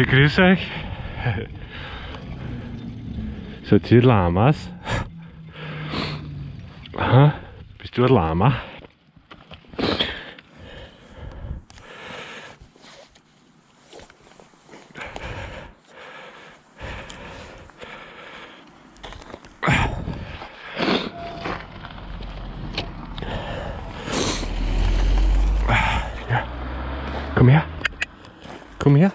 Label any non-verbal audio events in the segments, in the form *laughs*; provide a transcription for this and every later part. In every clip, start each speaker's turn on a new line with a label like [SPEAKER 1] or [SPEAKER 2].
[SPEAKER 1] Ich grüße euch. Seid ihr Lamas? Aha. Bist du ein Lama? Ja. Komm her. Komm her.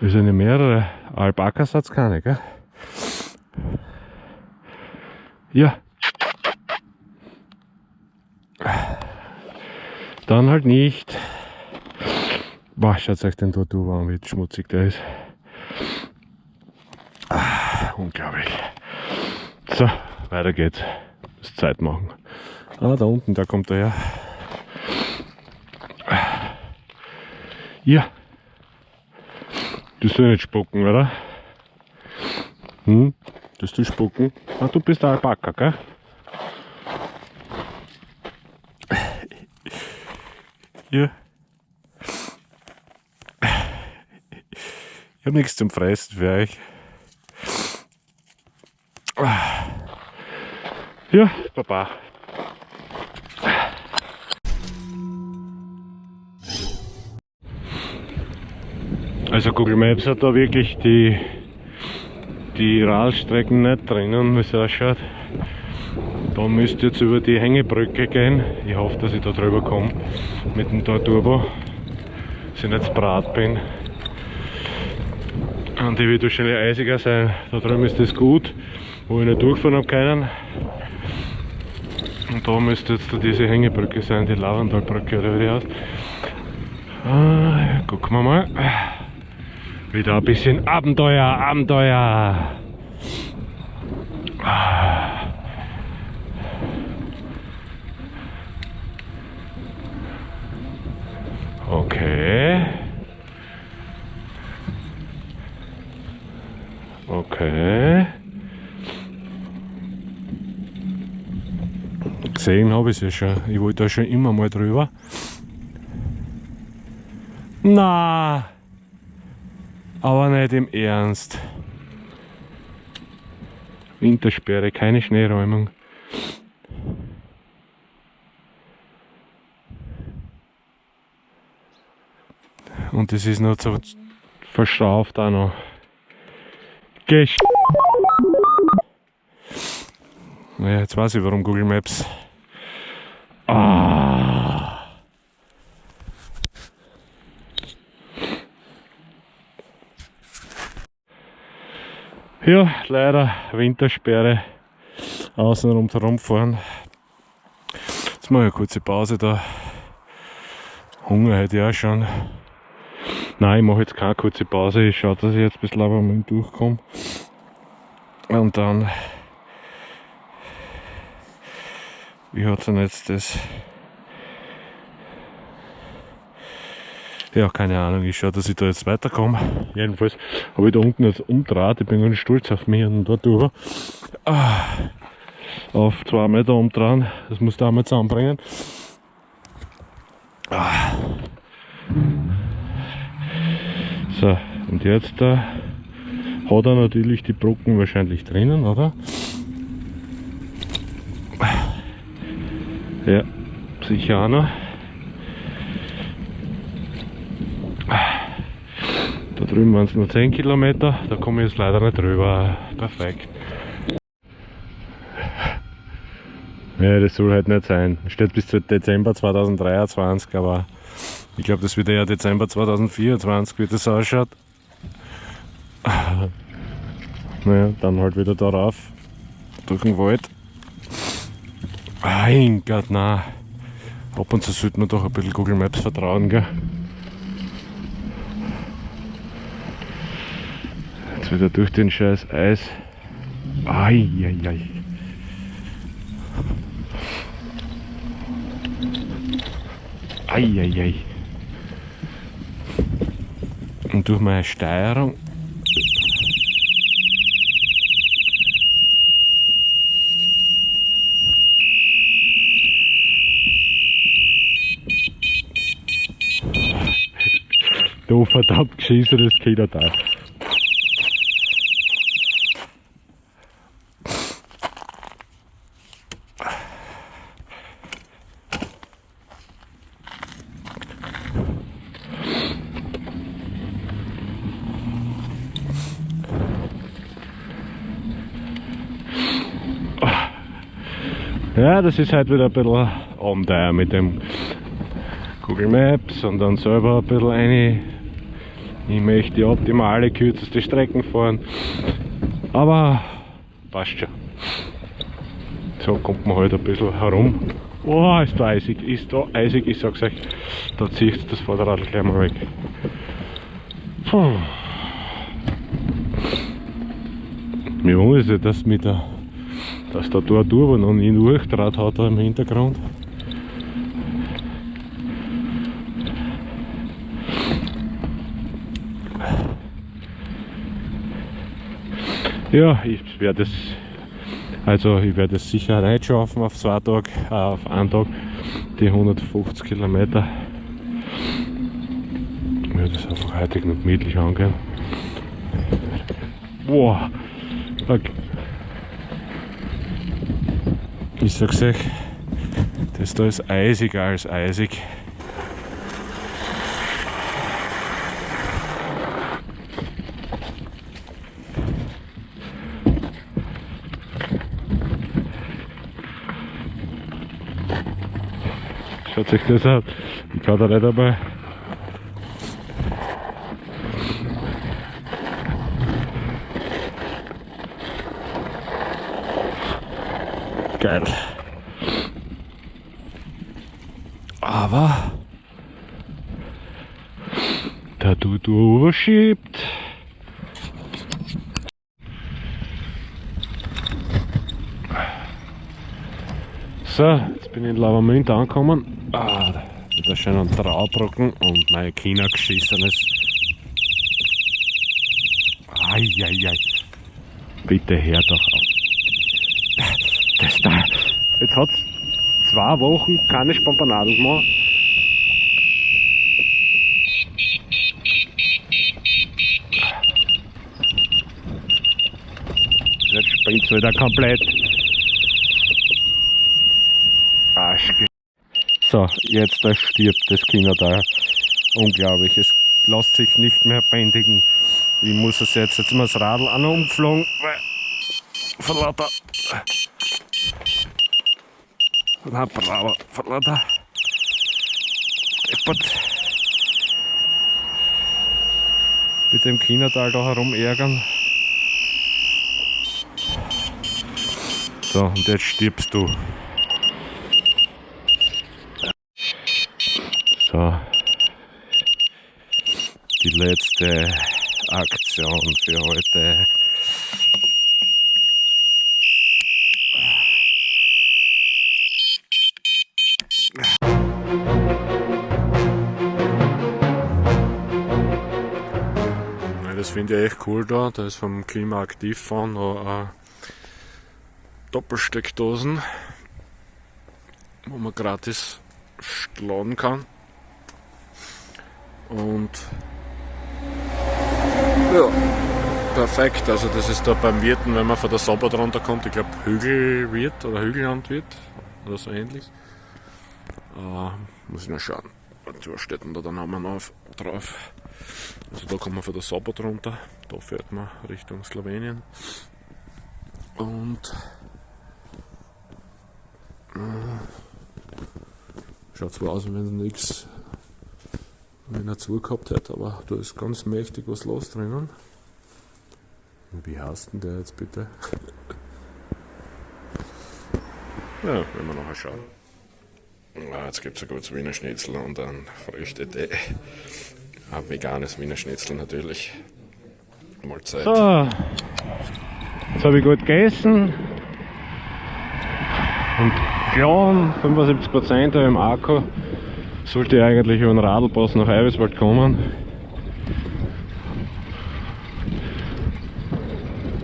[SPEAKER 1] Wir sind ja mehrere. Alpakas hat's keine, gell? Ja. Dann halt nicht. Boah, schaut euch den dort an, wie schmutzig der ist. Ah, unglaublich. So, weiter geht's. Muss Zeit machen. Ah, da unten, da kommt er her. Ja. Du sollst nicht spucken, oder? Hm? Dass du spucken? Ah, du bist ein Alpaka, gell? Ja. Ich hab nichts zum Fressen für euch. Ja, Papa. Also Google Maps hat da wirklich die, die Radstrecken nicht drinnen, wie es ausschaut. Da müsst ihr jetzt über die Hängebrücke gehen. Ich hoffe, dass ich da drüber komme mit dem Tor Turbo. Dass ich nicht zu brat bin. Und die wird wahrscheinlich eisiger sein. Da drüben ist das gut, wo ich nicht durchfahren habe können. Und da müsste jetzt diese Hängebrücke sein, die Lavandalbrücke oder wie die heißt. Ah, gucken wir mal. Wieder ein bisschen Abenteuer, Abenteuer. Okay. Okay. Gesehen habe ich es ja schon. Ich wollte da schon immer mal drüber. Na, aber nicht im Ernst. Wintersperre, keine Schneeräumung. Und das ist noch so verstauft auch noch. Gesch ja, jetzt weiß ich warum Google Maps. Ah. Ja, leider Wintersperre. Außen rundherum fahren. Jetzt mache ich eine kurze Pause da. Hunger hätte ich auch schon. Nein, ich mache jetzt keine kurze Pause. Ich schaue, dass ich jetzt bis Labermann durchkomme. Und dann. Wie hat denn jetzt das? Ja, keine Ahnung. Ich schaue, dass ich da jetzt weiterkomme. Jedenfalls habe ich da unten jetzt umdraht. Ich bin ganz stolz auf mich und dort drüber. Ah, auf zwei Meter umdrehen. Das muss da einmal zusammenbringen. Ah. So, und jetzt da hat er natürlich die Brocken wahrscheinlich drinnen, oder? Ja, sicher auch noch. Da drüben waren es nur 10 Kilometer, da komme ich jetzt leider nicht drüber. Perfekt. Ja, das soll halt nicht sein. Steht bis zu Dezember 2023, aber ich glaube, das wird eher Dezember 2024, wie das ausschaut. Naja, dann halt wieder darauf, durch den Wald. Mein Gott, na. Ab und zu sollte man doch ein bisschen Google Maps vertrauen, gell? Jetzt wieder durch den scheiß Eis. Ai, ai, ai. Ai, ai, ai. Und durch meine Steuerung *laughs* Du verdammt geschissenes Kinderteil. Ja, das ist halt wieder ein bisschen Abenteuer mit dem Google Maps und dann selber ein bisschen eine. Ich möchte die optimale, kürzeste Strecken fahren. Aber passt schon. So kommt man halt ein bisschen herum. Oh, ist da eisig, ist da eisig, ich sag's euch, da zieht das Vorderrad gleich mal weg. Puh. Mir wundert es, dass mit der dass da ein Turbo noch nie durchdraht hat da im Hintergrund. Ja, ich werde es also ich werde es sicher nicht schaffen auf zwei Tage, äh, auf einen Tag die 150 Kilometer. Ich werde es einfach heute gemütlich angehen. Boah, okay. Ich sag's euch, das da ist eisiger als eisig. Schaut sich das an. Ich kann da nicht einmal geil. Aber der Dudu schiebt. So, jetzt bin ich in Lavamünd angekommen. Ah, mit der schönen Traubrocken und mein China geschissenes. Eieiei. Bitte hör doch auf. Das da. Jetzt hat es zwei Wochen keine Spampanaden gemacht. Jetzt springt es wieder komplett. Arsch. So, jetzt da stirbt das Kinderteil. Unglaublich. Es lässt sich nicht mehr bändigen. Ich muss es jetzt, jetzt mal das Radl an umgeflogen, weil von lauter bravo, verlada. Deppert. Mit dem Chinatal da herum ärgern. So, und jetzt stirbst du. So. Die letzte Aktion für heute. Finde ich echt cool da. Da ist vom Klimaaktivfonds noch eine Doppelsteckdosen, wo man gratis laden kann. Und ja, perfekt. Also das ist da beim Wirten, wenn man von der Sabbat runterkommt, ich glaube Hügelwirt oder Hügelland wird oder so ähnlich. Uh, muss ich noch schauen. Was steht denn da der Name auf, drauf? Also da kommt man von der Sabbat runter, da fährt man Richtung Slowenien. Und äh, schaut zwar aus, wenn nichts wenn er zugehabt hätte, aber da ist ganz mächtig was los drinnen. Wie heißt denn der jetzt bitte? *laughs* ja, wenn wir nachher schauen. Ah, jetzt gibt es ein gutes Wiener Schnitzel und ein Früchtetee. Ein veganes Wiener Schnitzel natürlich. Mahlzeit. So, jetzt habe ich gut gegessen. Und klar, 75% im Akku sollte eigentlich über den Radlpass nach Eiweißwald kommen.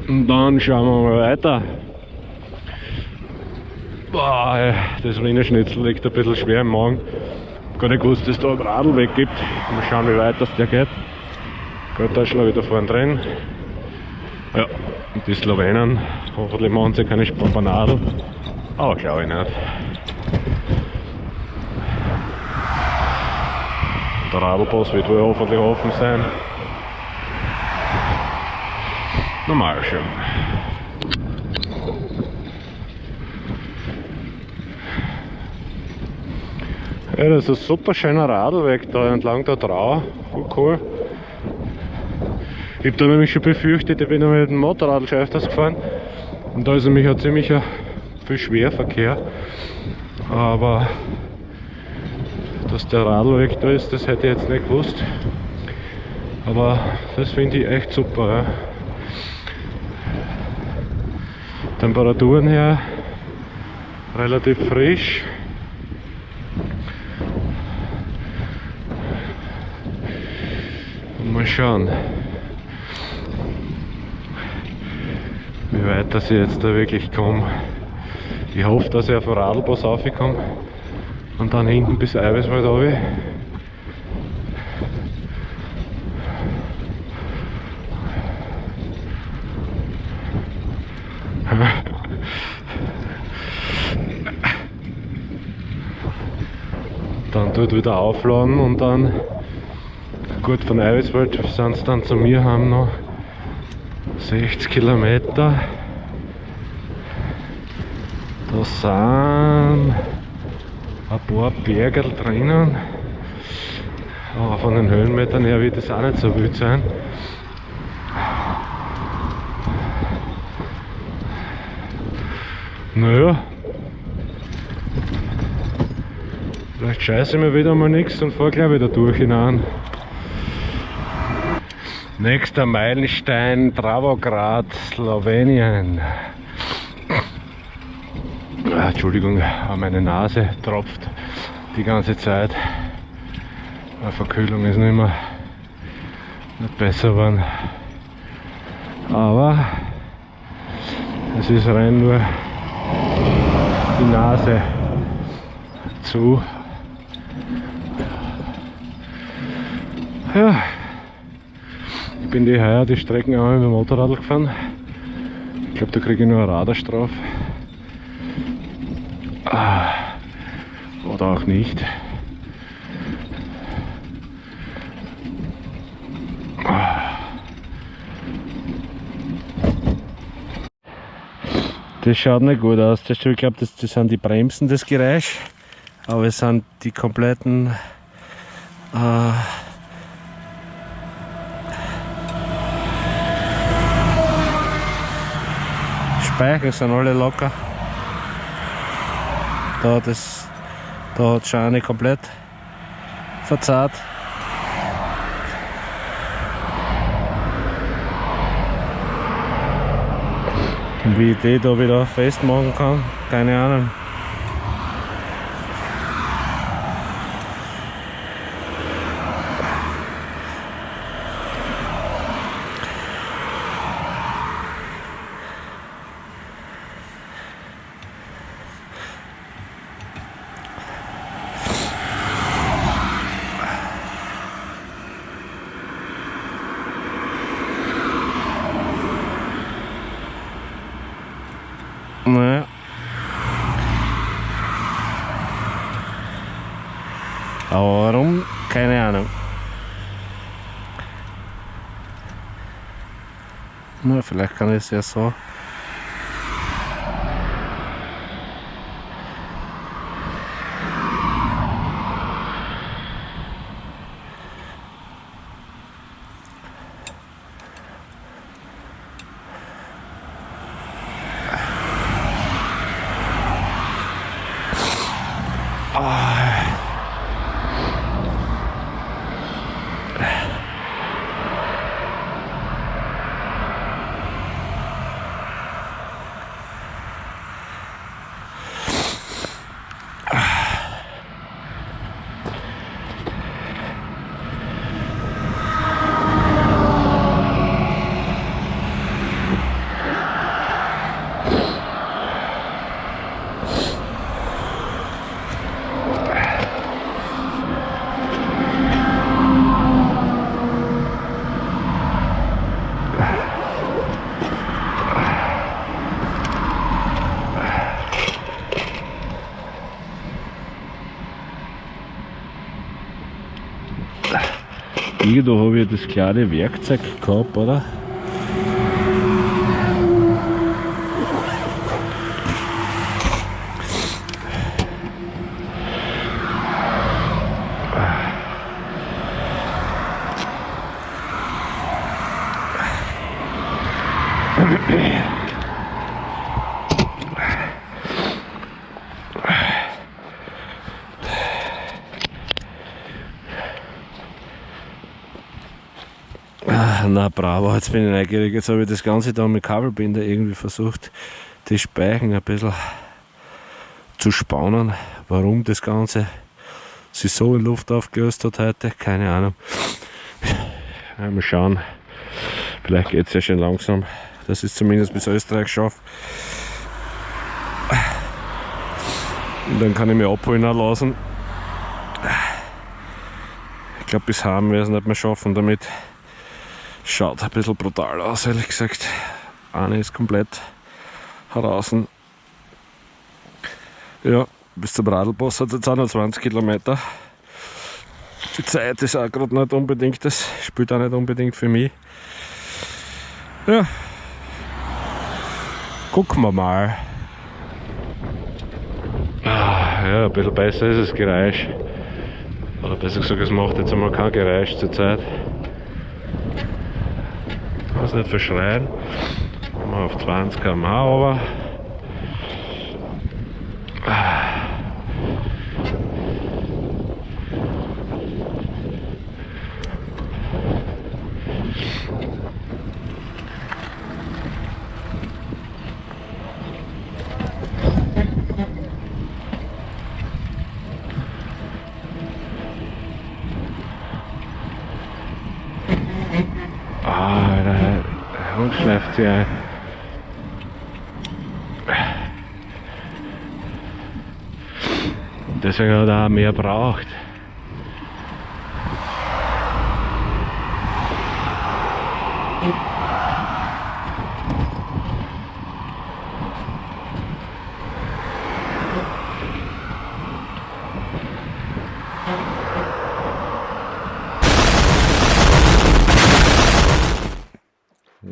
[SPEAKER 1] Und dann schauen wir mal weiter. Boah, das Wiener Schnitzel liegt ein bisschen schwer im Magen. Gar nicht gewusst, dass es da einen Radlweg gibt. Mal schauen, wie weit das der geht. Gut, da ist schon wieder vorne drin. Ja, und die Slowenen, hoffentlich machen sie keine Spampanadel. Aber glaube ich nicht. Der Radlpass wird wohl hoffentlich offen sein. Normal schon. Ja, das ist ein super schöner Radlweg da entlang der Trau. Voll cool. Ich habe da nämlich schon befürchtet, ich bin ja mit dem Motorrad schon öfters gefahren. Und da ist nämlich ein ziemlicher viel Schwerverkehr. Aber dass der Radlweg da ist, das hätte ich jetzt nicht gewusst. Aber das finde ich echt super. Ja. Temperaturen her relativ frisch. Mal schauen, wie weit das ich jetzt da wirklich komme. Ich hoffe, dass ich auf den Radlbus raufkomme und dann hinten bis Eiweißwald runter. dann dort wieder aufladen und dann gut von Eiweißwald sind es dann zu mir haben noch. 60 Kilometer. Da sind ein paar Berge drinnen. Aber von den Höhenmetern her wird es auch nicht so wild sein. Naja. Vielleicht scheiße ich mir wieder mal nichts und fahr gleich wieder durch hinein Nächster Meilenstein Dravograd, Slowenien. Ah, Entschuldigung, meine Nase tropft die ganze Zeit. Eine Verkühlung ist nicht mehr nicht besser geworden. Aber es ist rein nur die Nase zu. Ja bin die heuer die Strecken einmal mit dem Motorrad gefahren. Ich glaube, da kriege ich nur eine Radarstrafe. Ah, oder auch nicht. Das schaut nicht gut aus. ich glaube, das, das sind die Bremsen, das Geräusch. Aber es sind die kompletten äh, Speicher sind alle locker. Da, das, da hat schon eine komplett verzahrt. Und wie ich die da wieder festmachen kann, keine Ahnung. Naja. Aber warum? Keine Ahnung. Na, vielleicht kann ich es ja so Irgendwo habe ich das kleine Werkzeug gehabt, oder? Na bravo, jetzt bin ich neugierig. Jetzt habe ich das Ganze da mit Kabelbinder irgendwie versucht, die Speichen ein bisschen zu spannen. Warum das Ganze sich so in Luft aufgelöst hat heute, keine Ahnung. Mal schauen. Vielleicht geht es ja schon langsam, dass ich es zumindest bis Österreich schaffe. Und dann kann ich mich abholen lassen. Ich glaube, bis werden wir es nicht mehr schaffen damit. Schaut ein bisschen brutal aus, ehrlich gesagt. Eine ist komplett heraus. Ja, bis zum Radlboss hat es jetzt auch noch 20 Kilometer. Die Zeit ist auch gerade nicht unbedingt, das spielt auch nicht unbedingt für mich. Ja, gucken wir mal. Ah, ja, ein bisschen besser ist das Geräusch. Oder besser gesagt, es macht jetzt einmal kein Geräusch zur Zeit nicht verschreien. Mal auf 20 km/h aber. schläft sie ein. Deswegen hat er auch mehr braucht.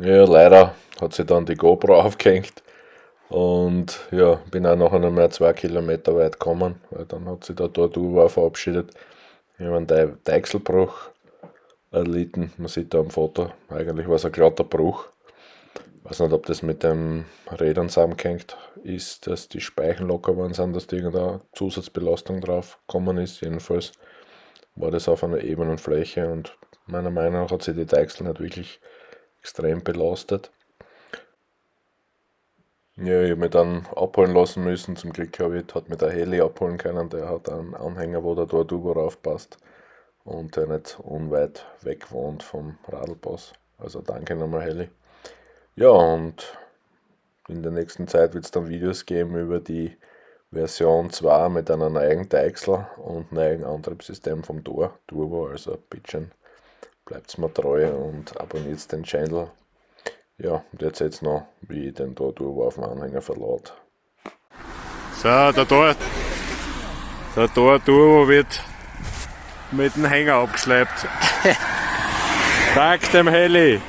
[SPEAKER 2] Ja, leider hat sich dann die GoPro *laughs* aufgehängt und ja, bin auch nachher noch mehr zwei Kilometer weit gekommen, weil dann hat sich der Tortuga verabschiedet. Ich habe einen Deichselbruch erlitten, man sieht da am Foto, eigentlich war es ein glatter Bruch. Ich weiß nicht, ob das mit den Rädern zusammengehängt ist, dass die Speichen locker waren sind, dass da irgendeine Zusatzbelastung drauf gekommen ist. Jedenfalls war das auf einer ebenen Fläche und meiner Meinung nach hat sich die Deichsel nicht wirklich extrem belastet. Ja, ich habe mich dann abholen lassen müssen. Zum Glück habe ich, hat mir der Heli abholen können. Der hat einen Anhänger, wo der Tortugo raufpasst und der nicht unweit weg wohnt vom Radlpass. Also danke nochmal Heli. Ja, und in der nächsten Zeit wird es dann Videos geben über die Version 2 mit einer neuen Deichsel und neuen Antriebssystem vom Tor Turbo, also ein bisschen bleibt mir treu und abonniert den Channel. Ja, und jetzt jetzt noch, wie ich den da Turbo auf dem Anhänger verlade.
[SPEAKER 1] So, der Tor, der Tor Turbo wird mit dem Hänger abgeschleppt. *laughs* Dank dem Heli.